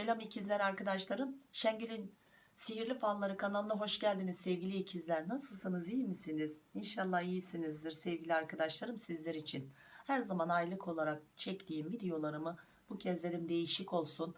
Selam ikizler arkadaşlarım. Şengül'ün Sihirli Falları kanalına hoş geldiniz sevgili ikizler. Nasılsınız iyi misiniz? İnşallah iyisinizdir sevgili arkadaşlarım sizler için. Her zaman aylık olarak çektiğim videolarımı bu kez dedim değişik olsun.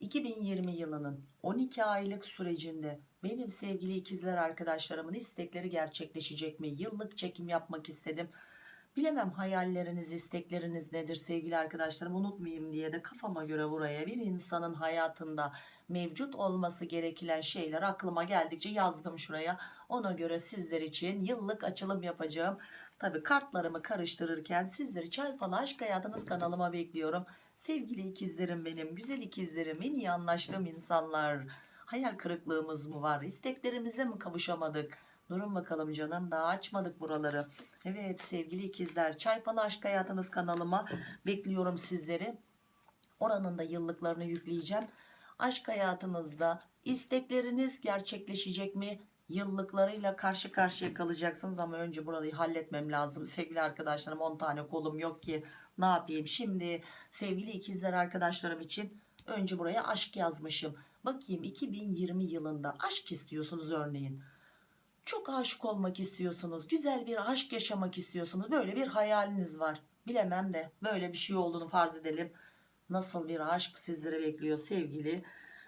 2020 yılının 12 aylık sürecinde benim sevgili ikizler arkadaşlarımın istekleri gerçekleşecek mi? Yıllık çekim yapmak istedim. Bilemem hayalleriniz, istekleriniz nedir sevgili arkadaşlarım unutmayayım diye de kafama göre buraya bir insanın hayatında mevcut olması gereken şeyler aklıma geldikçe yazdım şuraya. Ona göre sizler için yıllık açılım yapacağım. Tabi kartlarımı karıştırırken sizleri Çay Falı Aşk Hayatınız kanalıma bekliyorum. Sevgili ikizlerim benim, güzel ikizlerim, en iyi anlaştığım insanlar. Hayal kırıklığımız mı var? İsteklerimize mi kavuşamadık? Durun bakalım canım daha açmadık buraları. Evet sevgili ikizler Çay Falı Aşk Hayatınız kanalıma bekliyorum sizleri. Oranın da yıllıklarını yükleyeceğim. Aşk hayatınızda istekleriniz gerçekleşecek mi? Yıllıklarıyla karşı karşıya kalacaksınız ama önce burayı halletmem lazım. Sevgili arkadaşlarım 10 tane kolum yok ki ne yapayım? Şimdi sevgili ikizler arkadaşlarım için önce buraya aşk yazmışım. Bakayım 2020 yılında aşk istiyorsunuz örneğin çok aşık olmak istiyorsunuz güzel bir aşk yaşamak istiyorsunuz. Böyle bir hayaliniz var. Bilemem de böyle bir şey olduğunu farz edelim. Nasıl bir aşk sizleri bekliyor sevgili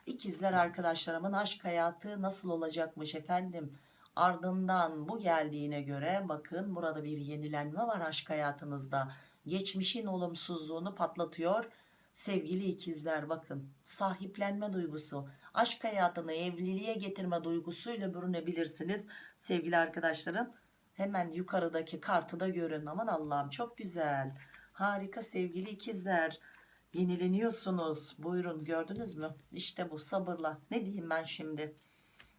ikizler arkadaşlarımın aşk hayatı nasıl olacakmış efendim? Ardından bu geldiğine göre bakın burada bir yenilenme var aşk hayatınızda. Geçmişin olumsuzluğunu patlatıyor. Sevgili ikizler bakın sahiplenme duygusu aşk hayatını evliliğe getirme duygusuyla bürünebilirsiniz sevgili arkadaşlarım. Hemen yukarıdaki kartı da görün. Aman Allah'ım çok güzel. Harika sevgili ikizler. Yenileniyorsunuz. Buyurun gördünüz mü? İşte bu sabırla. Ne diyeyim ben şimdi?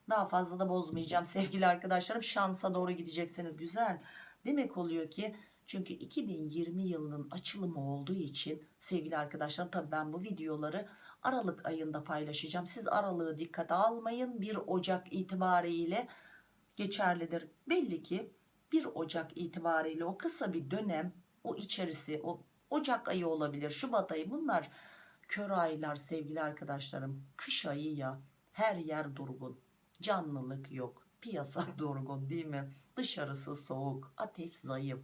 Daha fazla da bozmayacağım sevgili arkadaşlarım. Şansa doğru gideceksiniz. Güzel. Demek oluyor ki çünkü 2020 yılının açılımı olduğu için sevgili arkadaşlar tabi ben bu videoları Aralık ayında paylaşacağım. Siz aralığı dikkate almayın. 1 Ocak itibariyle geçerlidir. Belli ki 1 Ocak itibariyle o kısa bir dönem o içerisi o Ocak ayı olabilir Şubat ayı bunlar kör aylar sevgili arkadaşlarım. Kış ayı ya her yer durgun. Canlılık yok piyasa durgun değil mi? Dışarısı soğuk ateş zayıf.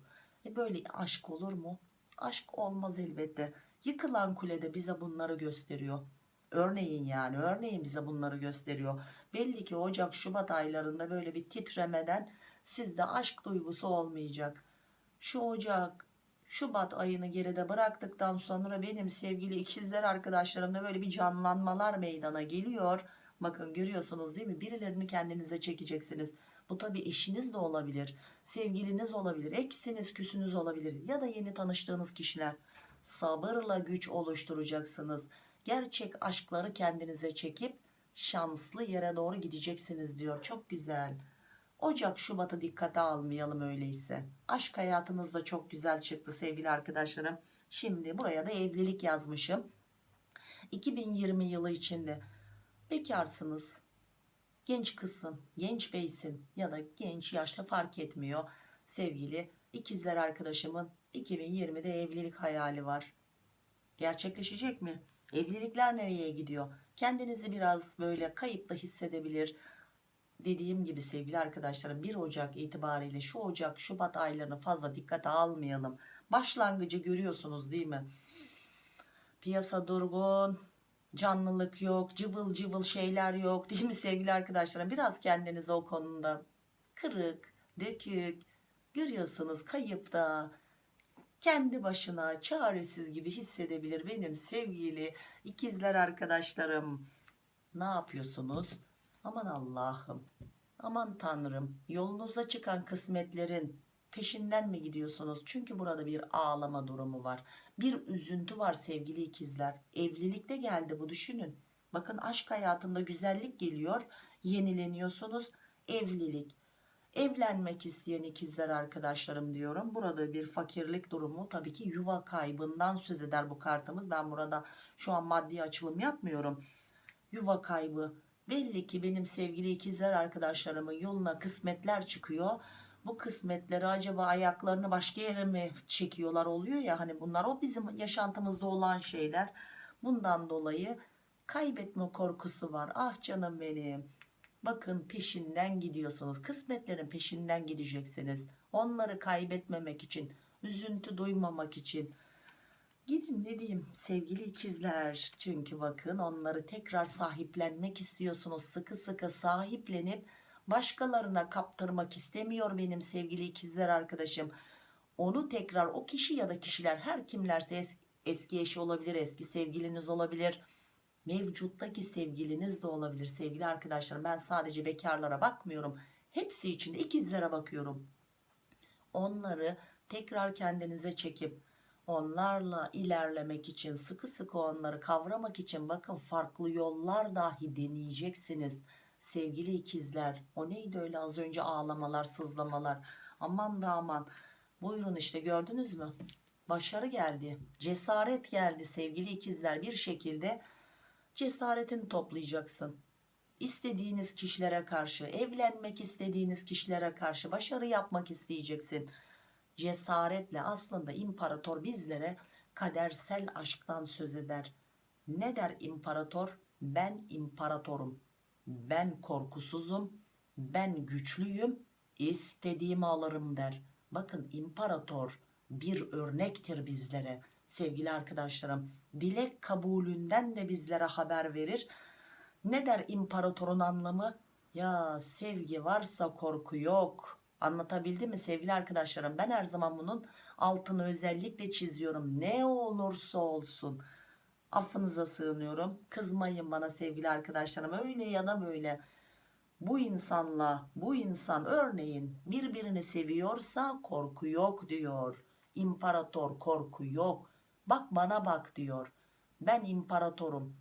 E böyle aşk olur mu? Aşk olmaz elbette. Yıkılan kulede bize bunları gösteriyor örneğin yani örneğin bize bunları gösteriyor. Belli ki Ocak Şubat aylarında böyle bir titremeden sizde aşk duygusu olmayacak. Şu Ocak Şubat ayını geride bıraktıktan sonra benim sevgili ikizler arkadaşlarımda böyle bir canlanmalar meydana geliyor. Bakın görüyorsunuz değil mi? Birilerini kendinize çekeceksiniz. Bu tabi eşiniz de olabilir sevgiliniz olabilir eksiniz küsünüz olabilir ya da yeni tanıştığınız kişiler. Sabırla güç oluşturacaksınız gerçek aşkları kendinize çekip şanslı yere doğru gideceksiniz diyor. Çok güzel. Ocak Şubat'ı dikkate almayalım öyleyse. Aşk hayatınız da çok güzel çıktı sevgili arkadaşlarım. Şimdi buraya da evlilik yazmışım. 2020 yılı içinde bekarsınız. Genç kızsın genç beysin ya da genç yaşlı fark etmiyor. Sevgili ikizler arkadaşımın 2020'de evlilik hayali var. Gerçekleşecek mi evlilikler nereye gidiyor? Kendinizi biraz böyle kayıp da hissedebilir. Dediğim gibi sevgili arkadaşlarım 1 Ocak itibariyle şu Ocak Şubat aylarını fazla dikkate almayalım. Başlangıcı görüyorsunuz değil mi? Piyasa durgun canlılık yok cıvıl cıvıl şeyler yok değil mi sevgili arkadaşlarım? Biraz kendinizi o konuda kırık dökük görüyorsunuz kayıpta kendi başına çaresiz gibi hissedebilir. Benim sevgili ikizler arkadaşlarım ne yapıyorsunuz? Aman Allah'ım aman Tanrım yolunuza çıkan kısmetlerin peşinden mi gidiyorsunuz? Çünkü burada bir ağlama durumu var bir üzüntü var sevgili ikizler. Evlilikte geldi bu düşünün. Bakın aşk hayatında güzellik geliyor yenileniyorsunuz. Evlilik evlenmek isteyen ikizler arkadaşlarım diyorum. Burada bir fakirlik durumu tabii ki yuva kaybından söz eder bu kartımız. Ben burada şu an maddi açılım yapmıyorum. Yuva kaybı belli ki benim sevgili ikizler arkadaşlarımın yoluna kısmetler çıkıyor. Bu kısmetleri acaba ayaklarını başka yere mi çekiyorlar oluyor ya hani bunlar o bizim yaşantımızda olan şeyler. Bundan dolayı kaybetme korkusu var. Ah canım benim bakın peşinden gidiyorsunuz. Kısmetlerin peşinden gideceksiniz. Onları kaybetmemek için üzüntü duymamak için. Gidin ne diyeyim sevgili ikizler. Çünkü bakın onları tekrar sahiplenmek istiyorsunuz. Sıkı sıkı sahiplenip başkalarına kaptırmak istemiyor benim sevgili ikizler arkadaşım. Onu tekrar o kişi ya da kişiler her kimlerse es- eski eşi olabilir eski sevgiliniz olabilir mevcuttaki sevgiliniz de olabilir. Sevgili arkadaşlarım ben sadece bekarlara bakmıyorum. Hepsi için de ikizlere bakıyorum. Onları tekrar kendinize çekip onlarla ilerlemek için sıkı sıkı onları kavramak için bakın farklı yollar dahi deneyeceksiniz. Sevgili ikizler o neydi öyle az önce ağlamalar sızlamalar? Aman da aman. Buyurun işte gördünüz mü? Başarı geldi cesaret geldi sevgili ikizler. Bir şekilde cesaretini toplayacaksın. İstediğiniz kişilere karşı evlenmek istediğiniz kişilere karşı başarı yapmak isteyeceksin. Cesaretle aslında imparator bizlere kadersel aşktan söz eder. Ne der imparator? Ben imparatorum. Ben korkusuzum. Ben güçlüyüm. İstediğimi alırım der. Bakın imparator bir örnektir bizlere sevgili arkadaşlarım. Dilek kabulünden de bizlere haber verir. Ne der imparatorun anlamı? Ya sevgi varsa korku yok. Anlatabildim mi sevgili arkadaşlarım? Ben her zaman bunun altını özellikle çiziyorum. Ne olursa olsun. Affınıza sığınıyorum. Kızmayın bana sevgili arkadaşlarım. Öyle ya da böyle. Bu insanla bu insan örneğin birbirini seviyorsa korku yok diyor. İmparator korku yok bak bana bak diyor. Ben imparatorum.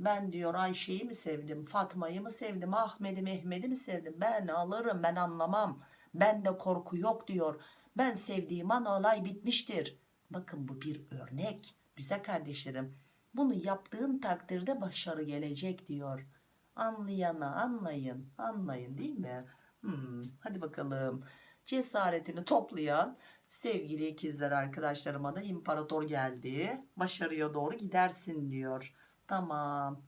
Ben diyor Ayşe'yi mi sevdim Fatma'yı mı sevdim Ahmet'i Mehmet'i mi sevdim? Ben alırım ben anlamam. Bende korku yok diyor. Ben sevdiğim an olay bitmiştir. Bakın bu bir örnek güzel kardeşlerim. Bunu yaptığın takdirde başarı gelecek diyor. Anlayana anlayın anlayın değil mi? Hmm, hadi bakalım cesaretini toplayan sevgili ikizler arkadaşlarıma da imparator geldi. Başarıya doğru gidersin diyor. Tamam.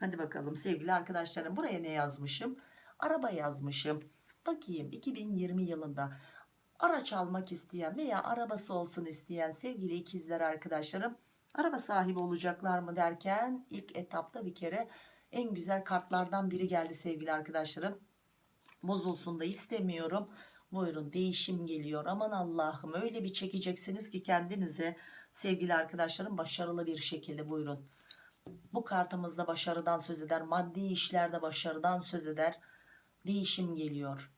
Hadi bakalım sevgili arkadaşlarım buraya ne yazmışım? Araba yazmışım. Bakayım 2020 yılında araç almak isteyen veya arabası olsun isteyen sevgili ikizler arkadaşlarım araba sahibi olacaklar mı derken ilk etapta bir kere en güzel kartlardan biri geldi sevgili arkadaşlarım. Bozulsun da istemiyorum buyurun değişim geliyor. Aman Allah'ım öyle bir çekeceksiniz ki kendinize sevgili arkadaşlarım başarılı bir şekilde buyurun. Bu kartımızda başarıdan söz eder maddi işlerde başarıdan söz eder. Değişim geliyor.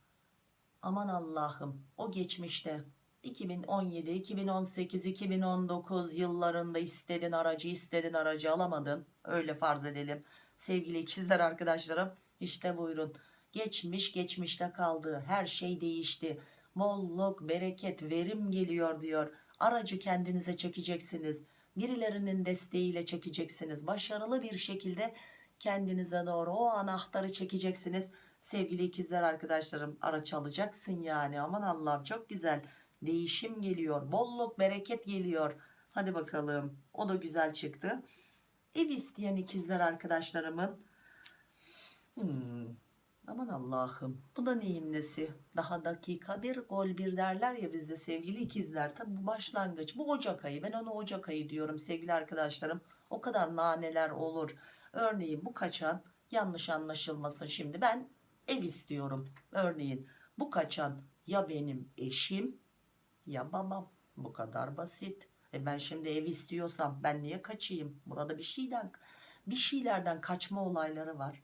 Aman Allah'ım o geçmişte 2017 2018 2019 yıllarında istedin aracı istedin aracı alamadın. Öyle farz edelim. Sevgili ikizler arkadaşlarım işte buyurun geçmiş geçmişte kaldı. Her şey değişti. Bolluk bereket verim geliyor diyor. Aracı kendinize çekeceksiniz. Birilerinin desteğiyle çekeceksiniz. Başarılı bir şekilde kendinize doğru o anahtarı çekeceksiniz. Sevgili ikizler arkadaşlarım araç alacaksın yani. Aman Allah'ım çok güzel. Değişim geliyor. Bolluk bereket geliyor. Hadi bakalım. O da güzel çıktı. Ev isteyen ikizler arkadaşlarımın hmm, aman Allah'ım bu da neyin nesi? Daha dakika bir gol bir derler ya bizde sevgili ikizler. Tabi bu başlangıç bu Ocak ayı. Ben onu Ocak ayı diyorum sevgili arkadaşlarım. O kadar naneler olur. Örneğin bu kaçan yanlış anlaşılmasın şimdi ben ev istiyorum. Örneğin bu kaçan ya benim eşim ya babam. Bu kadar basit. E ben şimdi ev istiyorsam ben niye kaçayım? Burada bir şeyden bir şeylerden kaçma olayları var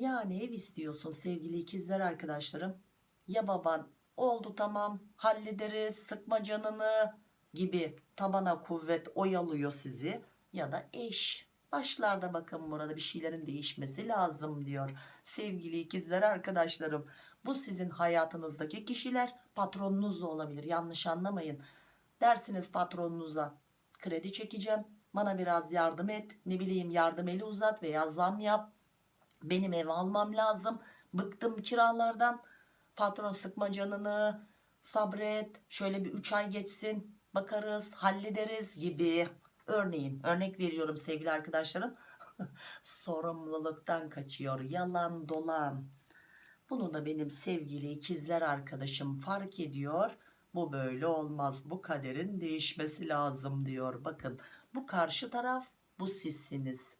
yani ev istiyorsun sevgili ikizler arkadaşlarım? Ya baban? Oldu tamam hallederiz sıkma canını gibi tabana kuvvet oyalıyor sizi ya da eş. Başlarda bakın burada bir şeylerin değişmesi lazım diyor sevgili ikizler arkadaşlarım. Bu sizin hayatınızdaki kişiler patronunuz da olabilir yanlış anlamayın. Dersiniz patronunuza kredi çekeceğim bana biraz yardım et ne bileyim yardım eli uzat veya zam yap benim ev almam lazım. Bıktım kiralardan. Patron sıkma canını. Sabret. Şöyle bir 3 ay geçsin. Bakarız hallederiz gibi. Örneğin örnek veriyorum sevgili arkadaşlarım. Sorumluluktan kaçıyor. Yalan dolan. Bunu da benim sevgili ikizler arkadaşım fark ediyor. Bu böyle olmaz. Bu kaderin değişmesi lazım diyor. Bakın bu karşı taraf bu sizsiniz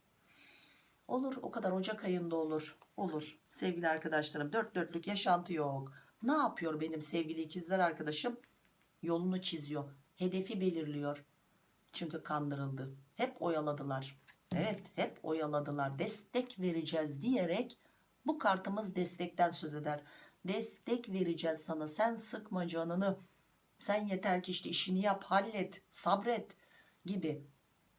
olur o kadar Ocak ayında olur. Olur. Sevgili arkadaşlarım dört dörtlük yaşantı yok. Ne yapıyor benim sevgili ikizler arkadaşım? Yolunu çiziyor hedefi belirliyor. Çünkü kandırıldı. Hep oyaladılar. Evet hep oyaladılar. Destek vereceğiz diyerek bu kartımız destekten söz eder. Destek vereceğiz sana. Sen sıkma canını. Sen yeter ki işte işini yap hallet sabret gibi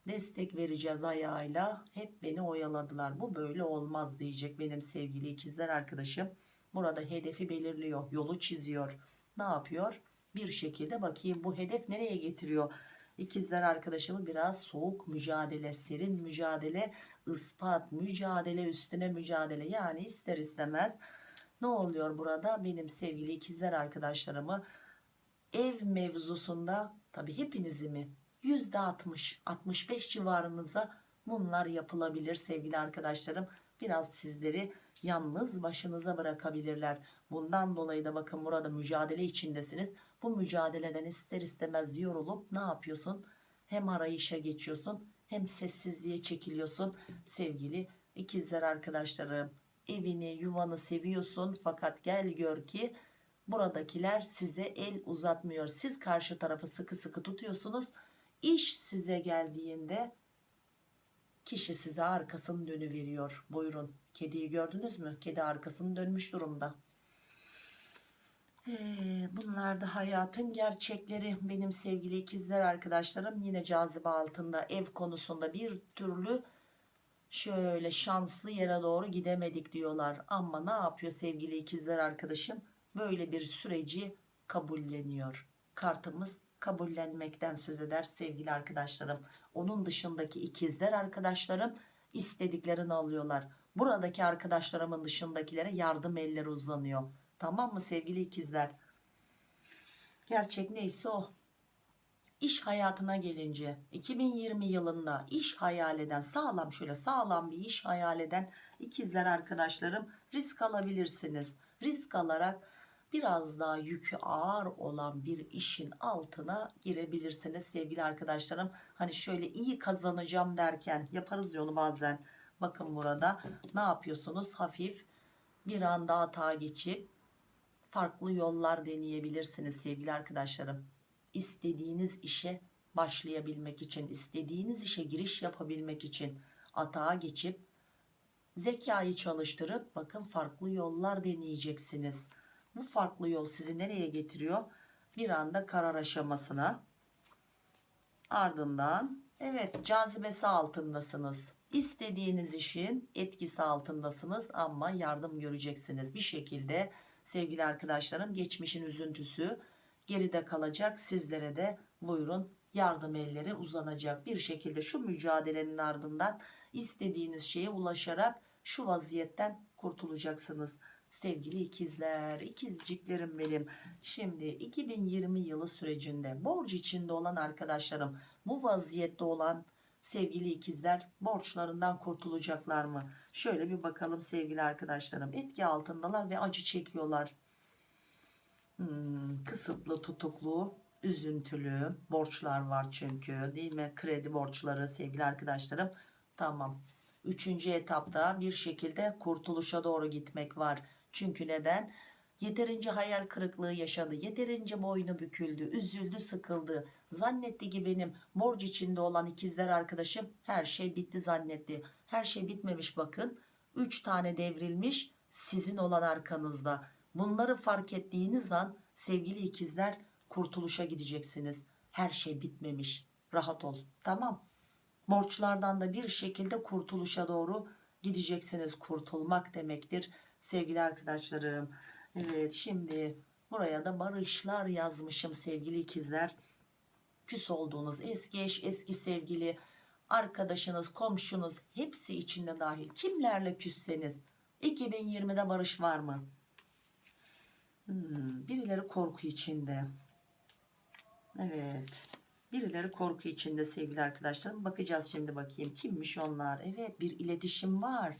destek vereceğiz ayağıyla. Hep beni oyaladılar. Bu böyle olmaz diyecek benim sevgili ikizler arkadaşım. Burada hedefi belirliyor yolu çiziyor. Ne yapıyor? Bir şekilde bakayım bu hedef nereye getiriyor? İkizler arkadaşımı biraz soğuk mücadele serin mücadele ispat mücadele üstüne mücadele. Yani ister istemez ne oluyor burada? Benim sevgili ikizler arkadaşlarımı ev mevzusunda tabi hepinizi mi %60 65 civarınıza bunlar yapılabilir sevgili arkadaşlarım. Biraz sizleri yalnız başınıza bırakabilirler. Bundan dolayı da bakın burada mücadele içindesiniz. Bu mücadeleden ister istemez yorulup ne yapıyorsun? Hem arayışa geçiyorsun hem sessizliğe çekiliyorsun. Sevgili ikizler arkadaşlarım evini yuvanı seviyorsun fakat gel gör ki buradakiler size el uzatmıyor. Siz karşı tarafı sıkı sıkı tutuyorsunuz iş size geldiğinde kişi size arkasını dönüveriyor. Buyurun. Kediyi gördünüz mü? Kedi arkasını dönmüş durumda. Ee, bunlar da hayatın gerçekleri. Benim sevgili ikizler arkadaşlarım yine cazibe altında ev konusunda bir türlü şöyle şanslı yere doğru gidemedik diyorlar. Ama ne yapıyor sevgili ikizler arkadaşım? Böyle bir süreci kabulleniyor. Kartımız kabullenmekten söz eder sevgili arkadaşlarım. Onun dışındaki ikizler arkadaşlarım istediklerini alıyorlar. Buradaki arkadaşlarımın dışındakilere yardım elleri uzanıyor. Tamam mı sevgili ikizler? Gerçek neyse o. İş hayatına gelince 2020 yılında iş hayal eden sağlam şöyle sağlam bir iş hayal eden ikizler arkadaşlarım risk alabilirsiniz. Risk alarak biraz daha yükü ağır olan bir işin altına girebilirsiniz sevgili arkadaşlarım. Hani şöyle iyi kazanacağım derken yaparız yolu bazen. Bakın burada ne yapıyorsunuz? Hafif bir anda hata geçip farklı yollar deneyebilirsiniz sevgili arkadaşlarım istediğiniz işe başlayabilmek için istediğiniz işe giriş yapabilmek için atağa geçip zekayı çalıştırıp bakın farklı yollar deneyeceksiniz bu farklı yol sizi nereye getiriyor? Bir anda karar aşamasına. Ardından evet cazibesi altındasınız. İstediğiniz işin etkisi altındasınız ama yardım göreceksiniz. Bir şekilde sevgili arkadaşlarım geçmişin üzüntüsü geride kalacak. Sizlere de buyurun yardım elleri uzanacak. Bir şekilde şu mücadelenin ardından istediğiniz şeye ulaşarak şu vaziyetten kurtulacaksınız sevgili ikizler ikizciklerim benim. Şimdi 2020 yılı sürecinde borç içinde olan arkadaşlarım bu vaziyette olan sevgili ikizler borçlarından kurtulacaklar mı? Şöyle bir bakalım sevgili arkadaşlarım. Etki altındalar ve acı çekiyorlar. Hmm, kısıtlı tutuklu üzüntülü borçlar var çünkü değil mi? Kredi borçları sevgili arkadaşlarım. Tamam. Üçüncü etapta bir şekilde kurtuluşa doğru gitmek var çünkü neden yeterince hayal kırıklığı yaşadı yeterince boynu büküldü üzüldü sıkıldı zannetti ki benim borç içinde olan ikizler arkadaşım her şey bitti zannetti her şey bitmemiş bakın 3 tane devrilmiş sizin olan arkanızda Bunları fark ettiğiniz an sevgili ikizler kurtuluşa gideceksiniz. Her şey bitmemiş. Rahat ol. Tamam. Borçlardan da bir şekilde kurtuluşa doğru gideceksiniz. Kurtulmak demektir sevgili arkadaşlarım. Evet şimdi buraya da barışlar yazmışım sevgili ikizler. Küs olduğunuz eski eş, eski sevgili, arkadaşınız, komşunuz hepsi içinde dahil. Kimlerle küsseniz 2020'de barış var mı? Hmm, birileri korku içinde. Evet. Birileri korku içinde sevgili arkadaşlarım. Bakacağız şimdi bakayım kimmiş onlar. Evet bir iletişim var.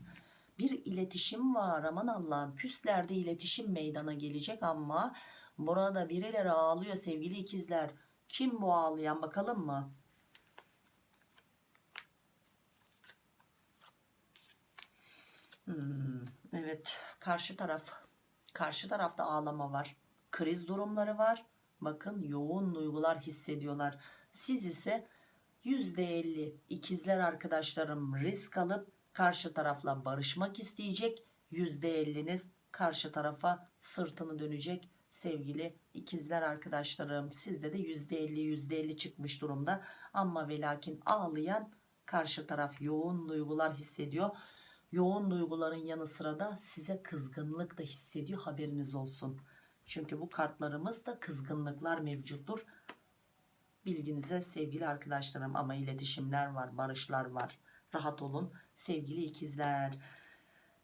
Bir iletişim var. Aman Allah'ım küslerde iletişim meydana gelecek ama burada birileri ağlıyor sevgili ikizler. Kim bu ağlayan bakalım mı? Hmm, evet karşı taraf karşı tarafta ağlama var kriz durumları var bakın yoğun duygular hissediyorlar siz ise %50 ikizler arkadaşlarım risk alıp karşı tarafla barışmak isteyecek %50'niz karşı tarafa sırtını dönecek sevgili ikizler arkadaşlarım sizde de %50 %50 çıkmış durumda ama ve lakin ağlayan karşı taraf yoğun duygular hissediyor yoğun duyguların yanı sıra da size kızgınlık da hissediyor haberiniz olsun. Çünkü bu kartlarımızda kızgınlıklar mevcuttur. Bilginize sevgili arkadaşlarım ama iletişimler var, barışlar var. Rahat olun sevgili ikizler.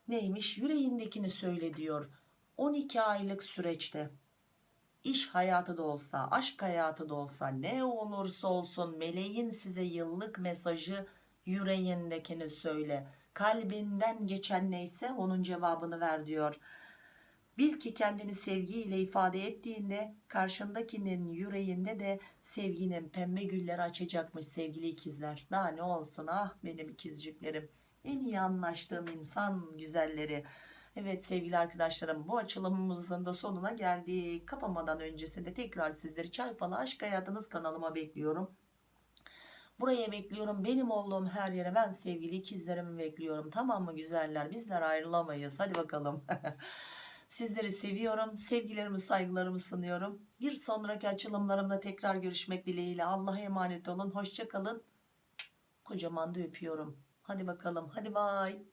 Neymiş? Yüreğindekini söyle diyor. 12 aylık süreçte iş hayatı da olsa, aşk hayatı da olsa ne olursa olsun meleğin size yıllık mesajı yüreğindekini söyle kalbinden geçen neyse onun cevabını ver diyor. Bil ki kendini sevgiyle ifade ettiğinde karşındakinin yüreğinde de sevginin pembe gülleri açacakmış sevgili ikizler. Daha ne olsun ah benim ikizciklerim. En iyi anlaştığım insan güzelleri. Evet sevgili arkadaşlarım bu açılımımızın da sonuna geldik. Kapamadan öncesinde tekrar sizleri çay falı aşk hayatınız kanalıma bekliyorum. Buraya bekliyorum. Benim olduğum her yere ben sevgili ikizlerimi bekliyorum. Tamam mı güzeller? Bizler ayrılamayız. Hadi bakalım. Sizleri seviyorum. Sevgilerimi, saygılarımı sunuyorum. Bir sonraki açılımlarımda tekrar görüşmek dileğiyle. Allah'a emanet olun. Hoşça kalın. Kocaman da öpüyorum. Hadi bakalım. Hadi bay.